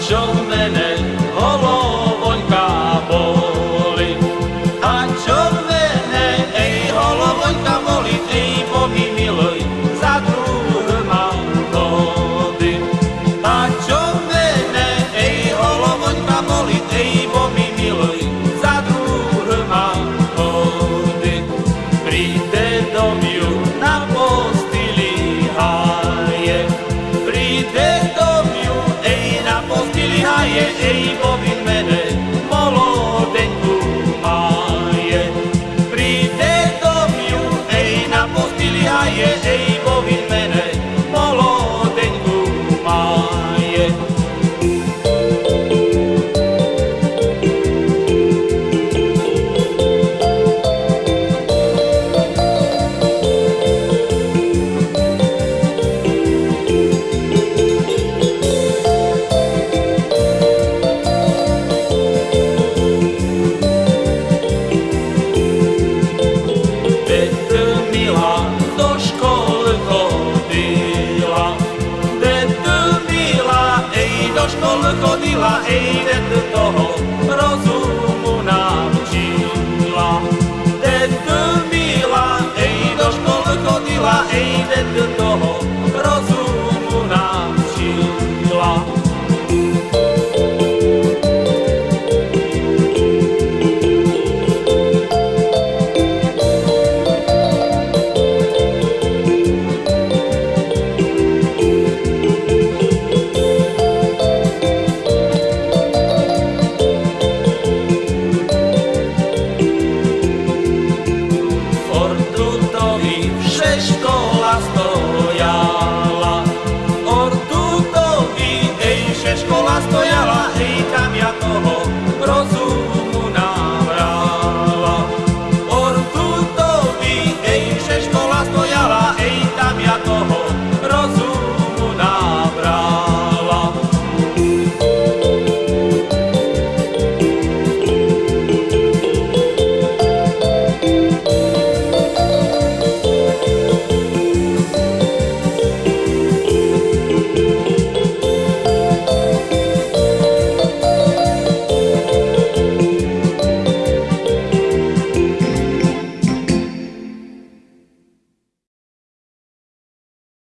So many. day. Volle godilla ene